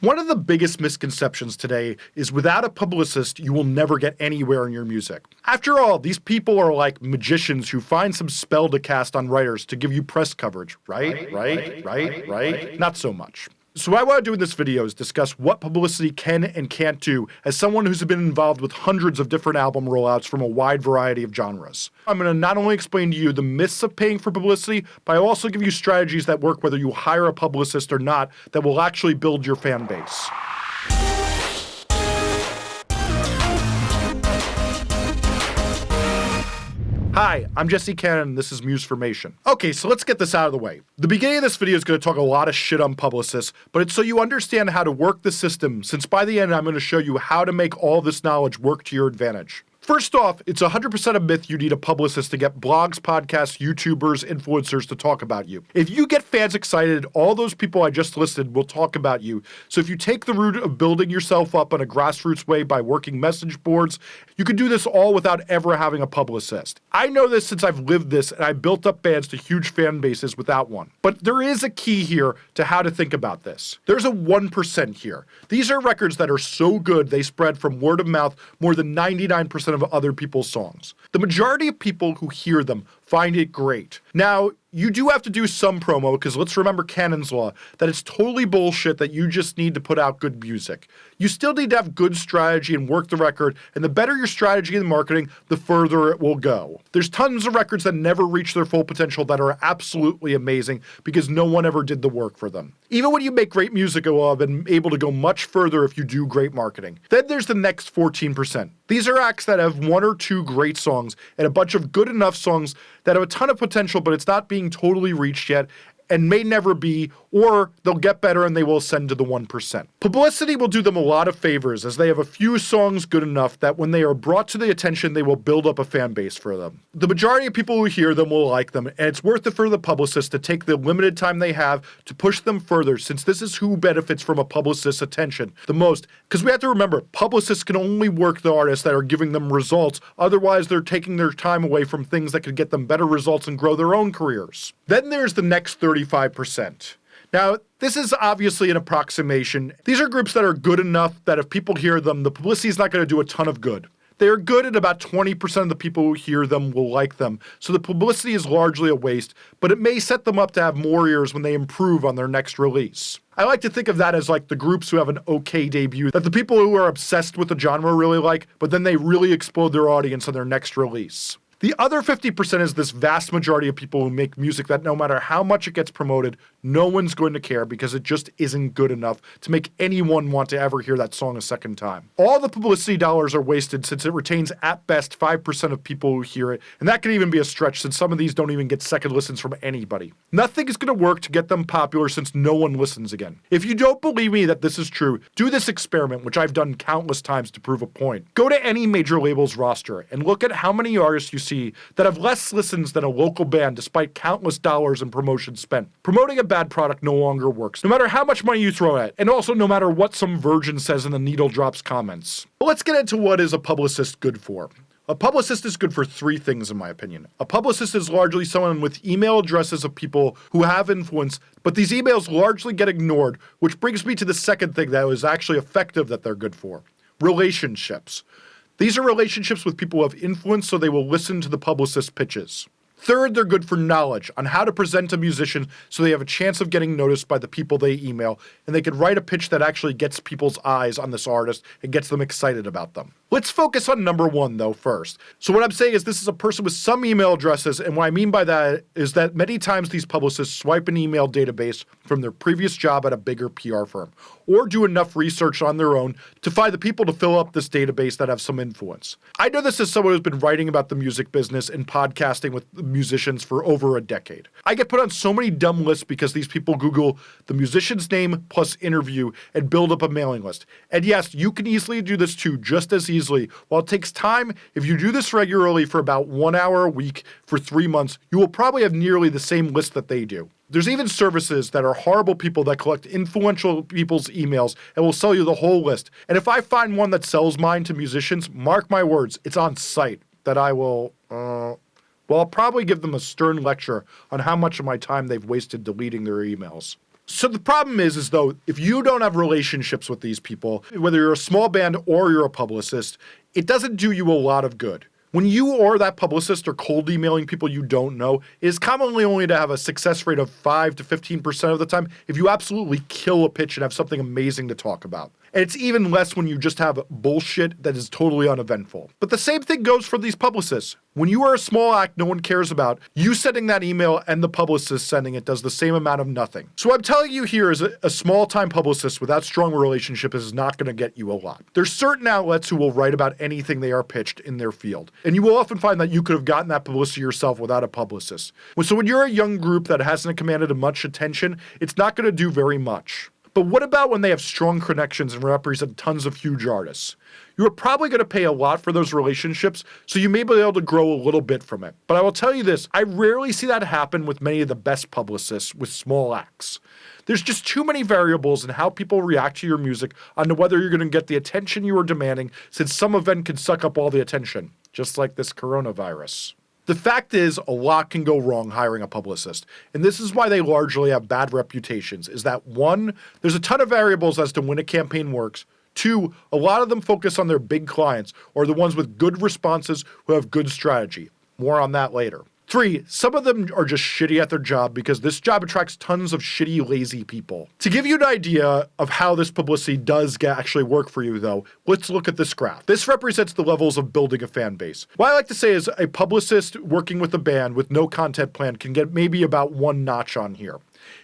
One of the biggest misconceptions today is without a publicist, you will never get anywhere in your music. After all, these people are like magicians who find some spell to cast on writers to give you press coverage, right? Right? Right? Right? right? Not so much. So what I want to do in this video is discuss what publicity can and can't do as someone who's been involved with hundreds of different album rollouts from a wide variety of genres. I'm going to not only explain to you the myths of paying for publicity, but I'll also give you strategies that work whether you hire a publicist or not that will actually build your fan base. Hi, I'm Jesse Cannon, and this is Musformation. Okay, so let's get this out of the way. The beginning of this video is going to talk a lot of shit on publicists, but it's so you understand how to work the system, since by the end I'm going to show you how to make all this knowledge work to your advantage. First off, it's 100% a myth you need a publicist to get blogs, podcasts, YouTubers, influencers to talk about you. If you get fans excited, all those people I just listed will talk about you. So if you take the route of building yourself up in a grassroots way by working message boards, you can do this all without ever having a publicist. I know this since I've lived this and I built up bands to huge fan bases without one. But there is a key here to how to think about this. There's a 1% here. These are records that are so good they spread from word of mouth more than 99% of other people's songs. The majority of people who hear them find it great. Now, you do have to do some promo because let's remember Cannon's Law that it's totally bullshit that you just need to put out good music. You still need to have good strategy and work the record, and the better your strategy and marketing, the further it will go. There's tons of records that never reach their full potential that are absolutely amazing because no one ever did the work for them. Even when you make great music go up and able to go much further if you do great marketing. Then there's the next 14%. These are acts that have one or two great songs and a bunch of good enough songs that have a ton of potential, but it's not being totally reached yet and may never be, or they'll get better and they will ascend to the 1%. Publicity will do them a lot of favors as they have a few songs good enough that when they are brought to the attention, they will build up a fan base for them. The majority of people who hear them will like them, and it's worth it for the publicist to take the limited time they have to push them further, since this is who benefits from a publicist's attention the most. Because we have to remember, publicists can only work the artists that are giving them results, otherwise, they're taking their time away from things that could get them better results and grow their own careers. Then there's the next 30 35%. Now, this is obviously an approximation. These are groups that are good enough that if people hear them, the publicity is not going to do a ton of good. They're good and about 20% of the people who hear them will like them, so the publicity is largely a waste, but it may set them up to have more ears when they improve on their next release. I like to think of that as like the groups who have an okay debut, that the people who are obsessed with the genre really like, but then they really explode their audience on their next release. The other 50% is this vast majority of people who make music that no matter how much it gets promoted, no one's going to care because it just isn't good enough to make anyone want to ever hear that song a second time. All the publicity dollars are wasted since it retains at best 5% of people who hear it, and that can even be a stretch since some of these don't even get second listens from anybody. Nothing is going to work to get them popular since no one listens again. If you don't believe me that this is true, do this experiment, which I've done countless times to prove a point. Go to any major label's roster and look at how many artists you see see that have less listens than a local band despite countless dollars in promotion spent. Promoting a bad product no longer works, no matter how much money you throw at it, and also no matter what some virgin says in the Needle Drops comments. But let's get into what is a publicist good for. A publicist is good for three things, in my opinion. A publicist is largely someone with email addresses of people who have influence, but these emails largely get ignored, which brings me to the second thing that is actually effective that they're good for relationships. These are relationships with people who have influence so they will listen to the publicist pitches. Third, they're good for knowledge on how to present a musician so they have a chance of getting noticed by the people they email, and they could write a pitch that actually gets people's eyes on this artist and gets them excited about them. Let's focus on number one though first. So what I'm saying is this is a person with some email addresses, and what I mean by that is that many times these publicists swipe an email database from their previous job at a bigger PR firm, or do enough research on their own to find the people to fill up this database that have some influence. I know this as someone who's been writing about the music business and podcasting with musicians for over a decade. I get put on so many dumb lists because these people Google the musician's name plus interview and build up a mailing list. And yes, you can easily do this too, just as easily. While it takes time, if you do this regularly for about one hour a week for three months, you will probably have nearly the same list that they do. There's even services that are horrible people that collect influential people's emails and will sell you the whole list. And if I find one that sells mine to musicians, mark my words, it's on site that I will, uh, well, I'll probably give them a stern lecture on how much of my time they've wasted deleting their emails. So the problem is, is though, if you don't have relationships with these people, whether you're a small band or you're a publicist, it doesn't do you a lot of good. When you or that publicist are cold emailing people you don't know, it is commonly only to have a success rate of 5 to 15% of the time if you absolutely kill a pitch and have something amazing to talk about. And it's even less when you just have bullshit that is totally uneventful. But the same thing goes for these publicists. When you are a small act no one cares about, you sending that email and the publicist sending it does the same amount of nothing. So I'm telling you here is a, a small time publicist without strong relationship is not going to get you a lot. There's certain outlets who will write about anything they are pitched in their field. And you will often find that you could have gotten that publicity yourself without a publicist. So when you're a young group that hasn't commanded much attention, it's not going to do very much. But what about when they have strong connections and represent tons of huge artists? You are probably going to pay a lot for those relationships, so you may be able to grow a little bit from it. But I will tell you this I rarely see that happen with many of the best publicists with small acts. There's just too many variables in how people react to your music on whether you're going to get the attention you are demanding, since some event can suck up all the attention, just like this coronavirus. The fact is, a lot can go wrong hiring a publicist, and this is why they largely have bad reputations, is that one, there's a ton of variables as to when a campaign works, Two, a lot of them focus on their big clients or the ones with good responses who have good strategy. More on that later. Three, some of them are just shitty at their job because this job attracts tons of shitty, lazy people. To give you an idea of how this publicity does get actually work for you though, let's look at this graph. This represents the levels of building a fan base. What I like to say is a publicist working with a band with no content plan can get maybe about one notch on here.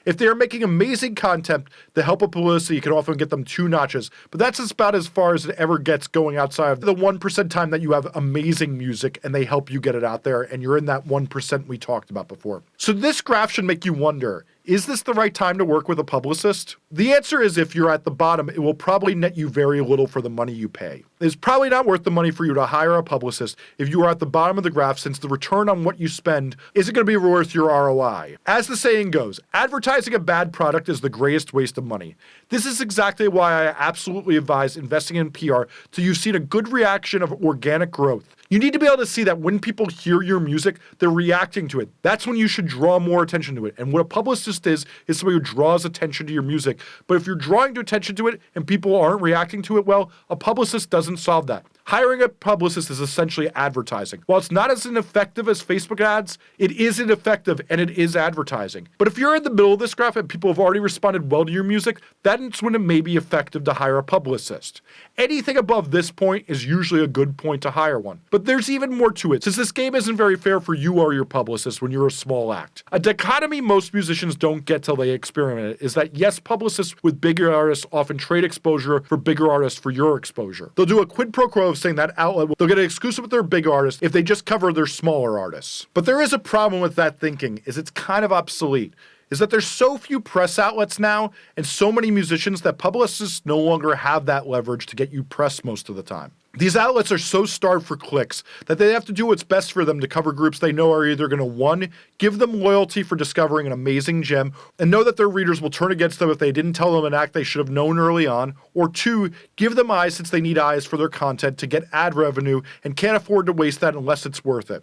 If they are making amazing content, the help of publicity can often get them two notches, but that's about as far as it ever gets going outside of the 1% time that you have amazing music and they help you get it out there and you're in that 1% we talked about before. So this graph should make you wonder, is this the right time to work with a publicist? The answer is if you're at the bottom, it will probably net you very little for the money you pay. It's probably not worth the money for you to hire a publicist if you are at the bottom of the graph since the return on what you spend isn't going to be worth your ROI. As the saying goes, advertising a bad product is the greatest waste of money. This is exactly why I absolutely advise investing in PR till you've seen a good reaction of organic growth. You need to be able to see that when people hear your music, they're reacting to it. That's when you should draw more attention to it. And what a publicist is, is somebody who draws attention to your music. But if you're drawing attention to it and people aren't reacting to it well, a publicist doesn't solve that. Hiring a publicist is essentially advertising. While it's not as ineffective as Facebook ads, it is ineffective and it is advertising. But if you're in the middle of this graph and people have already responded well to your music, that's when it may be effective to hire a publicist. Anything above this point is usually a good point to hire one. But there's even more to it, since this game isn't very fair for you or your publicist when you're a small act. A dichotomy most musicians don't get till they experiment it is that yes, publicists with bigger artists often trade exposure for bigger artists for your exposure. They'll do a quid pro quo saying that outlet they'll get an exclusive with their big artists if they just cover their smaller artists. But there is a problem with that thinking, is it's kind of obsolete is that there's so few press outlets now and so many musicians that publicists no longer have that leverage to get you press most of the time. These outlets are so starved for clicks that they have to do what's best for them to cover groups they know are either going to one, give them loyalty for discovering an amazing gem, and know that their readers will turn against them if they didn't tell them an act they should have known early on, or two, give them eyes since they need eyes for their content to get ad revenue and can't afford to waste that unless it's worth it.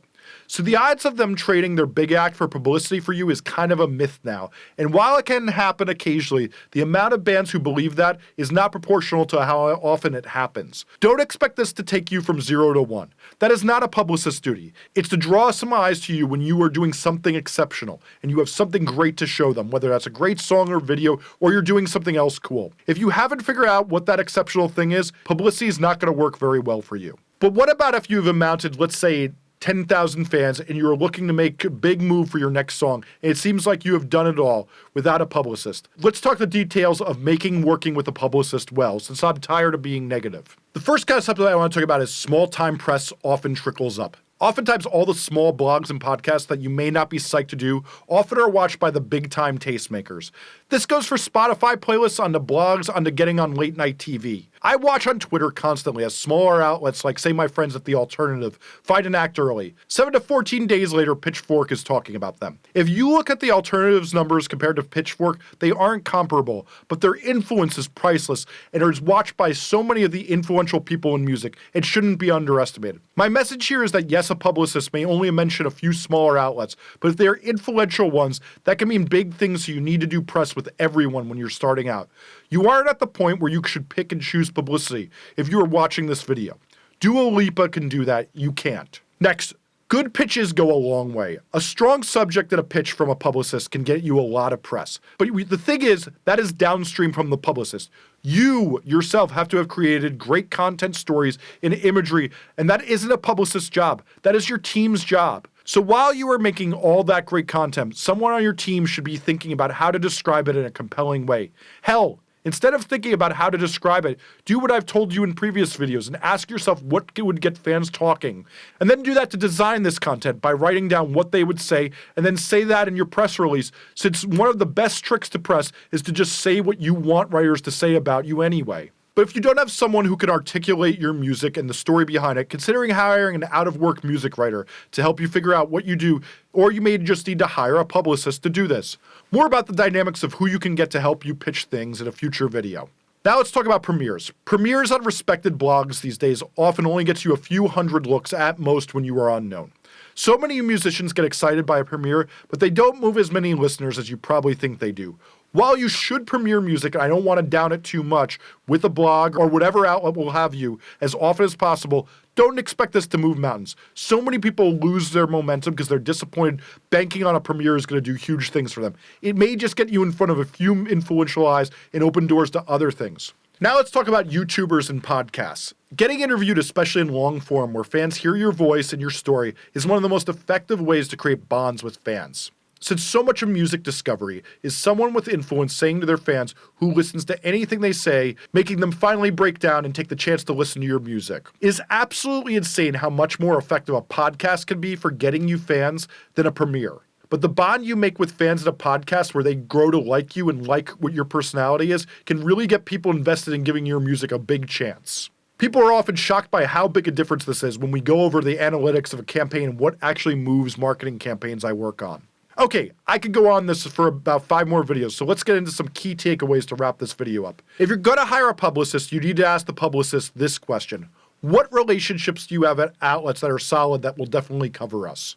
So the odds of them trading their big act for publicity for you is kind of a myth now. And while it can happen occasionally, the amount of bands who believe that is not proportional to how often it happens. Don't expect this to take you from zero to one. That is not a publicist's duty. It's to draw some eyes to you when you are doing something exceptional and you have something great to show them, whether that's a great song or video or you're doing something else cool. If you haven't figured out what that exceptional thing is, publicity is not going to work very well for you. But what about if you've amounted, let's say, 10,000 fans and you're looking to make a big move for your next song. And it seems like you have done it all without a publicist. Let's talk the details of making working with a publicist well, since I'm tired of being negative. The first concept that I want to talk about is small time press often trickles up. Oftentimes, all the small blogs and podcasts that you may not be psyched to do often are watched by the big time tastemakers. This goes for Spotify playlists, onto blogs, onto getting on late night TV. I watch on Twitter constantly as smaller outlets like, say, my friends at The Alternative find an act early. 7 to 14 days later, Pitchfork is talking about them. If you look at The Alternative's numbers compared to Pitchfork, they aren't comparable, but their influence is priceless and is watched by so many of the influential people in music, it shouldn't be underestimated. My message here is that yes, a publicist may only mention a few smaller outlets, but if they're influential ones, that can mean big things so you need to do press with everyone when you're starting out. You aren't at the point where you should pick and choose publicity if you are watching this video. Dua Lipa can do that, you can't. Next, Good pitches go a long way. A strong subject and a pitch from a publicist can get you a lot of press. But the thing is, that is downstream from the publicist. You yourself have to have created great content stories and imagery, and that isn't a publicist's job. That is your team's job. So while you are making all that great content, someone on your team should be thinking about how to describe it in a compelling way. Hell, Instead of thinking about how to describe it, do what I've told you in previous videos and ask yourself what would get fans talking. And then do that to design this content by writing down what they would say and then say that in your press release, since one of the best tricks to press is to just say what you want writers to say about you anyway. But if you don't have someone who can articulate your music and the story behind it, considering hiring an out of work music writer to help you figure out what you do, or you may just need to hire a publicist to do this. More about the dynamics of who you can get to help you pitch things in a future video. Now let's talk about premieres. Premieres on respected blogs these days often only gets you a few hundred looks at most when you are unknown. So many musicians get excited by a premiere, but they don't move as many listeners as you probably think they do. While you should premiere music, I don't want to down it too much, with a blog or whatever outlet will have you as often as possible, don't expect this to move mountains. So many people lose their momentum because they're disappointed banking on a premiere is going to do huge things for them. It may just get you in front of a few influential eyes and open doors to other things. Now let's talk about YouTubers and podcasts. Getting interviewed, especially in long form where fans hear your voice and your story, is one of the most effective ways to create bonds with fans. Since so much of music discovery is someone with influence saying to their fans who listens to anything they say, making them finally break down and take the chance to listen to your music. It is absolutely insane how much more effective a podcast can be for getting you fans than a premiere. But the bond you make with fans at a podcast where they grow to like you and like what your personality is can really get people invested in giving your music a big chance. People are often shocked by how big a difference this is when we go over the analytics of a campaign and what actually moves marketing campaigns I work on. Okay, I could go on this for about five more videos, so let's get into some key takeaways to wrap this video up. If you're gonna hire a publicist, you need to ask the publicist this question. What relationships do you have at outlets that are solid that will definitely cover us?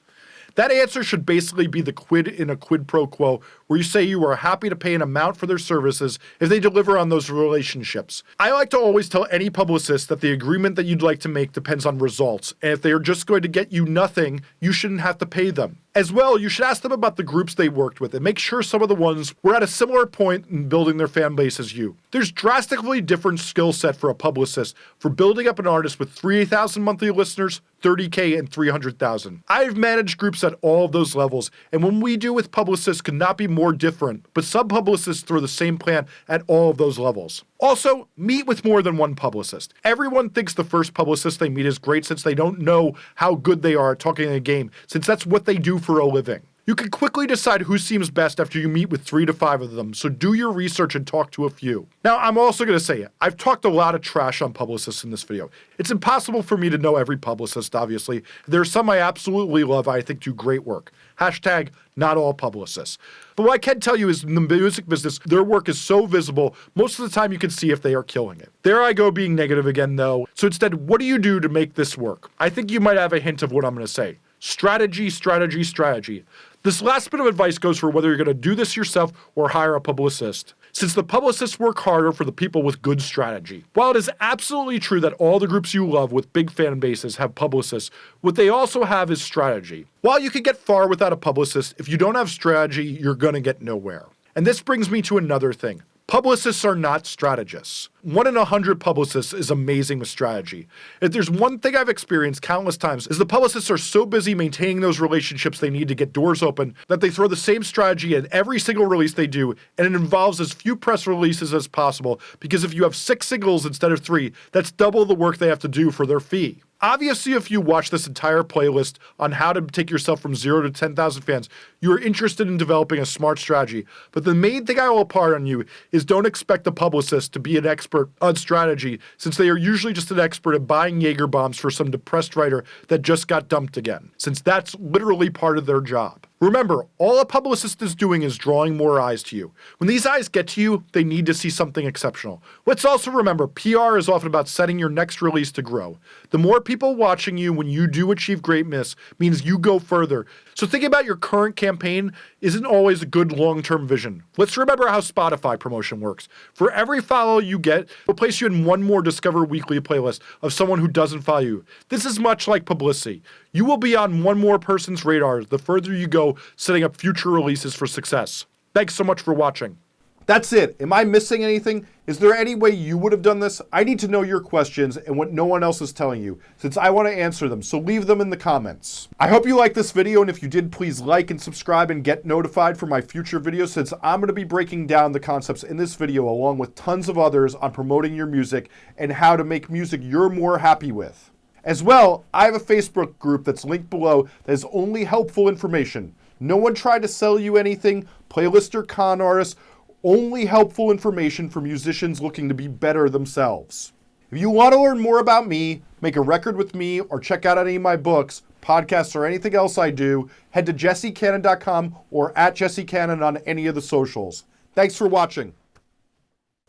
That answer should basically be the quid in a quid pro quo, where you say you are happy to pay an amount for their services if they deliver on those relationships. I like to always tell any publicist that the agreement that you'd like to make depends on results, and if they are just going to get you nothing, you shouldn't have to pay them. As well, you should ask them about the groups they worked with and make sure some of the ones were at a similar point in building their fan base as you. There's drastically different skill set for a publicist for building up an artist with 3,000 monthly listeners, 30k, and 300,000. I've managed groups at all of those levels, and when we do with publicists could not be more different, but sub-publicists throw the same plan at all of those levels. Also, meet with more than one publicist. Everyone thinks the first publicist they meet is great since they don't know how good they are at talking in a game, since that's what they do for a living. You can quickly decide who seems best after you meet with three to five of them, so do your research and talk to a few. Now, I'm also going to say, it. I've talked a lot of trash on publicists in this video. It's impossible for me to know every publicist, obviously. There are some I absolutely love I think do great work. Hashtag not all publicists. But what I can tell you is in the music business, their work is so visible, most of the time you can see if they are killing it. There I go being negative again though. So instead, what do you do to make this work? I think you might have a hint of what I'm going to say. Strategy, strategy, strategy. This last bit of advice goes for whether you're going to do this yourself or hire a publicist, since the publicists work harder for the people with good strategy. While it is absolutely true that all the groups you love with big fan bases have publicists, what they also have is strategy. While you can get far without a publicist, if you don't have strategy, you're going to get nowhere. And this brings me to another thing. Publicists are not strategists. One in a hundred publicists is amazing with strategy. If there's one thing I've experienced countless times is the publicists are so busy maintaining those relationships they need to get doors open that they throw the same strategy in every single release they do and it involves as few press releases as possible because if you have six singles instead of three, that's double the work they have to do for their fee. Obviously, if you watch this entire playlist on how to take yourself from zero to 10,000 fans, you are interested in developing a smart strategy. But the main thing I will impart on you is don't expect a publicist to be an expert on strategy, since they are usually just an expert at buying Jaeger bombs for some depressed writer that just got dumped again, since that's literally part of their job. Remember, all a publicist is doing is drawing more eyes to you. When these eyes get to you, they need to see something exceptional. Let's also remember, PR is often about setting your next release to grow. The more people watching you when you do achieve greatness means you go further. So thinking about your current campaign isn't always a good long-term vision. Let's remember how Spotify promotion works. For every follow you get, we'll place you in one more Discover Weekly playlist of someone who doesn't follow you. This is much like publicity. You will be on one more person's radar the further you go setting up future releases for success. Thanks so much for watching. That's it. Am I missing anything? Is there any way you would have done this? I need to know your questions and what no one else is telling you, since I want to answer them, so leave them in the comments. I hope you liked this video, and if you did, please like and subscribe and get notified for my future videos, since I'm going to be breaking down the concepts in this video along with tons of others on promoting your music and how to make music you're more happy with. As well, I have a Facebook group that's linked below that is only helpful information. No one tried to sell you anything, playlist or con artists, only helpful information for musicians looking to be better themselves. If you want to learn more about me, make a record with me, or check out any of my books, podcasts, or anything else I do, head to jessecannon.com or at jessecannon on any of the socials. Thanks for watching.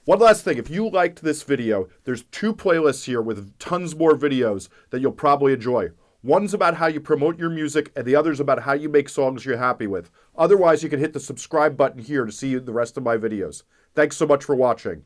One last thing, if you liked this video, there's two playlists here with tons more videos that you'll probably enjoy. One's about how you promote your music, and the other's about how you make songs you're happy with. Otherwise, you can hit the subscribe button here to see the rest of my videos. Thanks so much for watching.